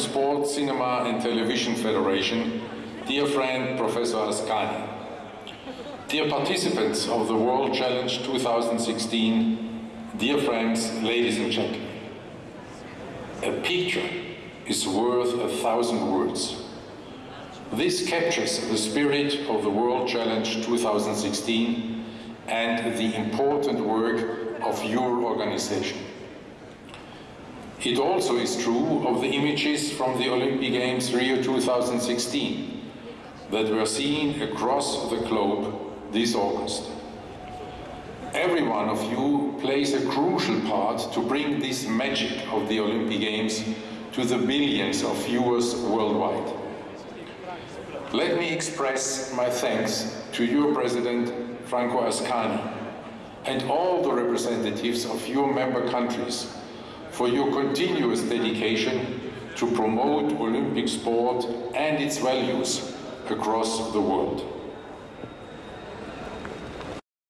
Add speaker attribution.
Speaker 1: Sport, Cinema and Television Federation, dear friend Professor Ascani, dear participants of the World Challenge 2016, dear friends, ladies and gentlemen, a picture is worth a thousand words. This captures the spirit of the World Challenge 2016 and the important work of your organization. It also is true of the images from the Olympic Games Rio 2016 that were seen across the globe this August. Every one of you plays a crucial part to bring this magic of the Olympic Games to the billions of viewers worldwide. Let me express my thanks to your President, Franco Ascani, and all the representatives of your member countries for your continuous dedication to promote Olympic sport and its values across the world.